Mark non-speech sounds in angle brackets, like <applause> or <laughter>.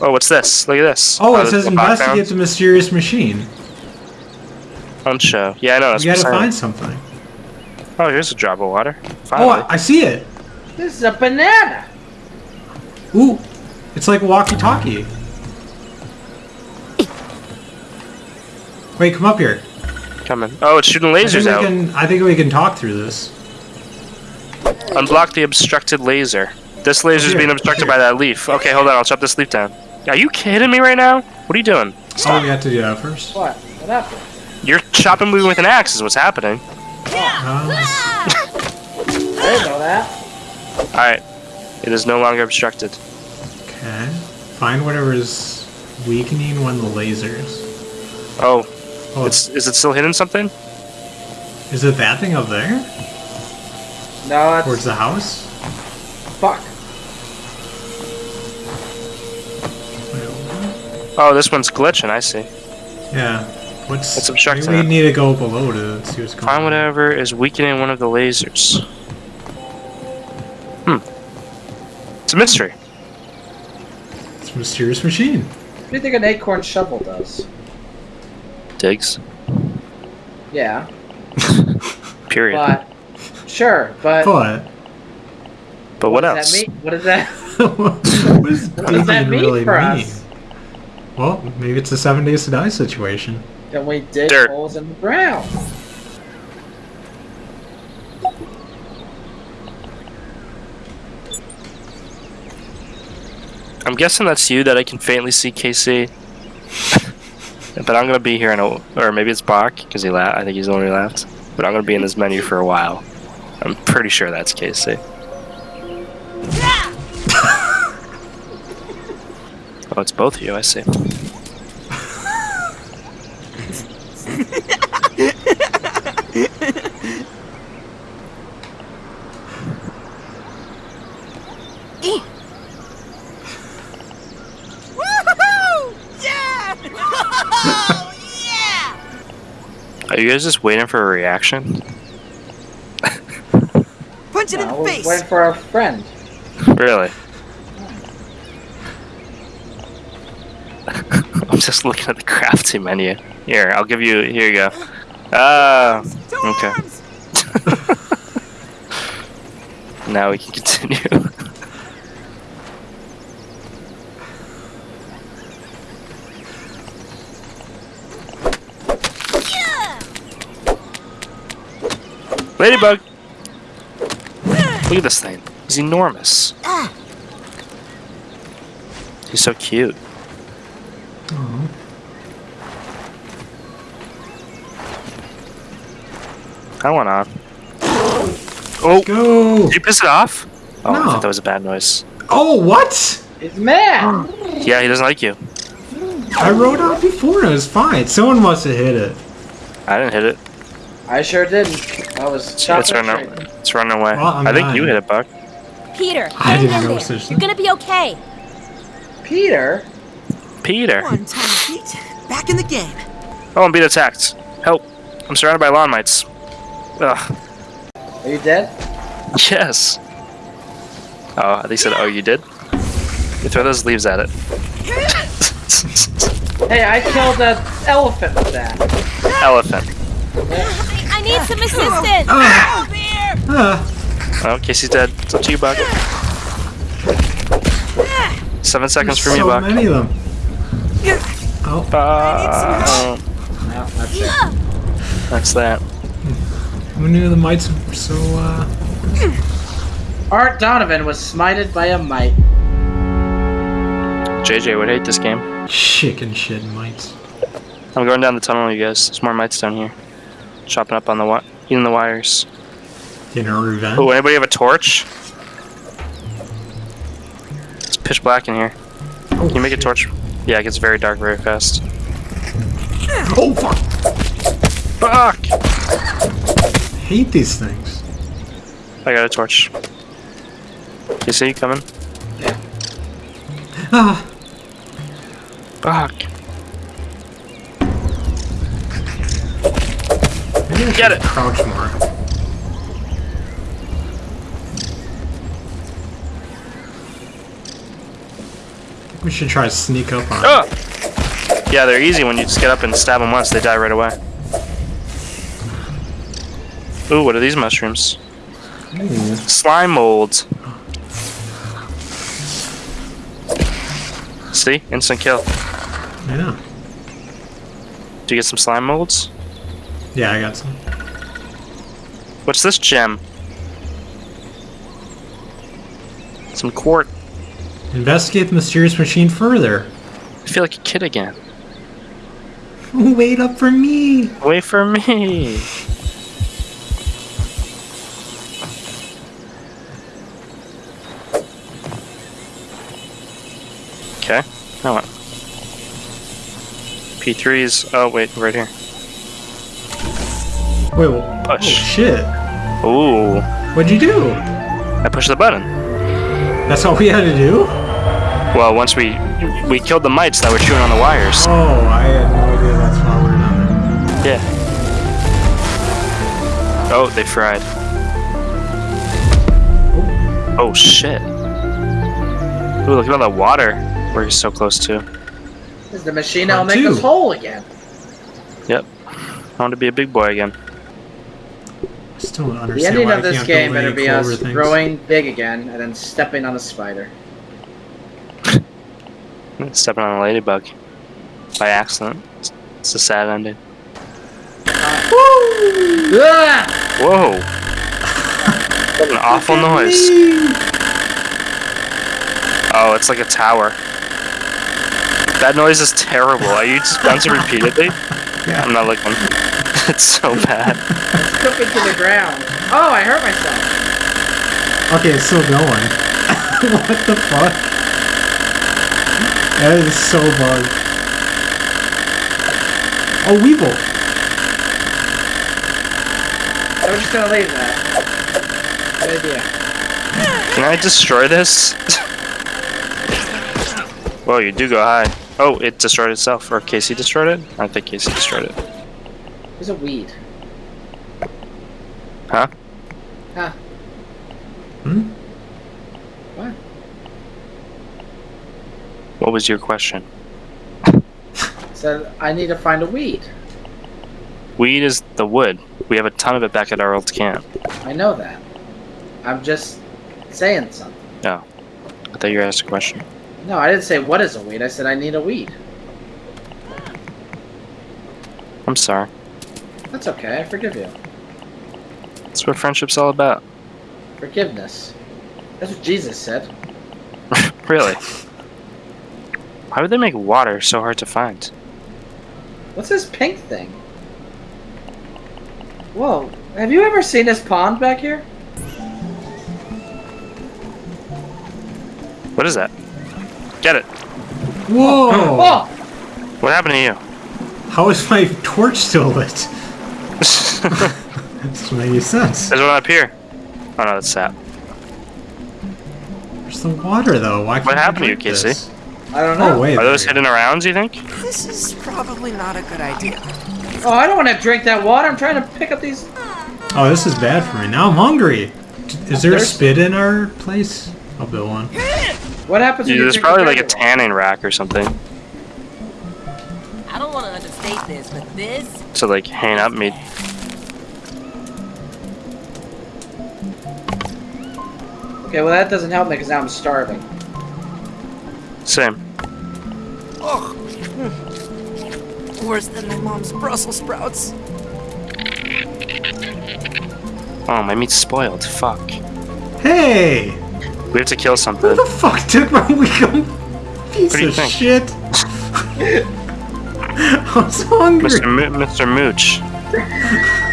Oh, what's this? Look at this. Oh, it this says is a box investigate found. the mysterious machine. On show. Yeah, I know. That's You gotta what I'm find something. Oh, here's a drop of water. Oh, Finally. I, I see it. This is a banana. Ooh, it's like a walkie-talkie. Wait, come up here. Coming. Oh, it's shooting I think, lasers we out. can, I think we can talk through this. Unblock the obstructed laser. This laser is Here, being obstructed here. by that leaf. Okay, hold on. I'll chop this leaf down. Are you kidding me right now? What are you doing? Oh, we have to do that first. What? What happened? You're chopping me with an axe is what's happening. Uh, I didn't know that. Alright. It is no longer obstructed. okay. Find whatever is weakening one of the lasers. Oh, Oh, it's is it still hidden something? is it that thing up there? No, it's Towards the house? fuck. Wait, Oh, this one's glitching, I see. Yeah. What's It's obstructing maybe it. we need to go below to see what's going Find on. whatever is weakening one of the lasers. Hmm. It's a mystery. It's a mysterious machine. What do you think an acorn shovel does? Digs. Yeah, <laughs> Period. but sure, but But but what, does else? that mean? What does that? <laughs> what does, <laughs> What does that mean really for mean? us? Well, maybe it's a seven days to die situation. Then we dig Dirt. holes in the ground. I'm guessing that's you that I can faintly see KC. <laughs> but I'm gonna be here in a, or maybe it's Buck because he laughed. I think he's the only one who laughed. But I'm gonna be in this menu for a while. I'm pretty sure that's KC. Oh, it's both of you. I see. Yeah! Oh! Are you guys just waiting for a reaction? Punch it in No, the we're face! waiting for our friend. Really? <laughs> I'm just looking at the crafty menu. Here, I'll give you. Here you go. Ah, Two okay. <laughs> now we can continue. Ladybug! Look at this thing. He's enormous. Ah. He's so cute. Oh. I went on. Oh, Go! did you piss it off? Oh, I No. thought that was a bad noise. Oh, what? It's mad. Yeah, he doesn't like you. I rode out before and it was fine. Someone must have hit it. I didn't hit it. I sure didn't. I was It's, chopping it's running. straight. It's running away. Well, I'm think you hit it, Buck. Peter, I didn't in know there. You're gonna be okay. Peter. Peter. One tiny feet, back in the game. Oh, I'm being attacked. Help! I'm surrounded by lawn mites. Ugh. Are you dead? Yes. Oh, they said, "Oh, you did." You throw those leaves at it. <laughs> Hey, I killed an elephant with that. Elephant. I, I need some assistance. Ah, Over here! ah, Oh, Casey's dead. It's up to you, Buck. Seven seconds for me, so Buck. many of them. Oh, Uh, No, that's it. that's that. who knew the mites were so, uh... Art Donovan was smited by a mite. JJ would hate this game. Chicken shit mites. I'm going down the tunnel, you guys. There's more mites down here. Chopping up on the wi- eating the wires. Dinner revenge. Oh, anybody have a torch? It's pitch black in here. Oh, Can you make a torch? Yeah, it gets very dark very fast. Oh, fuck! Fuck! hate these things. I got a torch. You see coming? Ah, Fuck. maybe I Get it. Crouch more. We should try to sneak up on. Oh! Yeah, they're easy when you just get up and stab them once, they die right away. Ooh, what are these mushrooms? Ooh. Slime molds. See? Instant kill. I know. Do you get some slime molds? Yeah, I got some. What's this gem? Some quart. Investigate the mysterious machine further. I feel like a kid again. <laughs> Wait up for me. Wait for me. Okay. Now what? P3's. Oh, wait, right here. Wait, well, oh shit. Ooh. What'd you do? I pushed the button. That's all we had to do? Well, once we we killed the mites that were chewing on the wires. Oh, I had no idea that's why we're not. there. Yeah. Oh, they fried. Oh. oh shit. Ooh, look at all that water we're so close to. Is the machine that'll make us whole again? Yep. I want to be a big boy again. I still don't The ending why of this game build better be us things. growing big again and then stepping on a spider. Stepping on a ladybug. By accident. It's- It's a sad ending. Ah! Whoa! <laughs> What an awful noise. Oh, it's like a tower. That noise is terrible. Are you just bouncing <laughs> repeatedly? Yeah. I'm not looking. <laughs> it's so bad. Took it to the ground. Oh, I hurt myself. Okay, it's still going. what the fuck? That is so bugged. Oh, Weevil! So we're just gonna leave that. Good idea. Can I destroy this? Well, you do go high. Oh, it destroyed itself. Or Casey destroyed it? I think Casey destroyed it. There's a weed. Huh? Huh. Hmm? What was your question? <laughs> Said I need to find a weed. Weed is the wood. We have a ton of it back at our old camp. I know that. I'm just saying something. Oh. I thought you asked a question. No, I didn't say what is a weed. I said I need a weed. I'm sorry. That's okay. I forgive you. That's what friendship's all about. Forgiveness. That's what Jesus said. <laughs> Really? <laughs> Why would they make water so hard to find? What's this pink thing? Whoa. Have you ever seen this pond back here? What is that? Get it. Whoa! Oh! oh. What happened to you? How is my torch still lit? <laughs> Doesn't make any sense. There's one up here. Oh no, that's sap. Where's the water, though? Why can't What I happened to you, Casey? this? I don't oh, know. Oh, wait. Are those there you hidden arounds, you think? This is probably not a good idea. Oh, I don't want to drink that water. I'm trying to pick up these. Oh, this is bad for me. Now I'm hungry. Is there There's- spit in our place? I'll build one. What happens when Yeah, you there's probably like a tanning rack or something I don't want to understate this, but this to like hang up meat. Okay, well that doesn't help me because now I'm starving. Same. Oh, worse than my mom's Brussels sprouts. Oh, my meat's spoiled. Fuck. Hey! We have to kill something. Who the fuck took my <laughs> weekend? Piece What do you of think? shit. <laughs> I was hungry. Mr. Mo- Mr. Mooch. <laughs>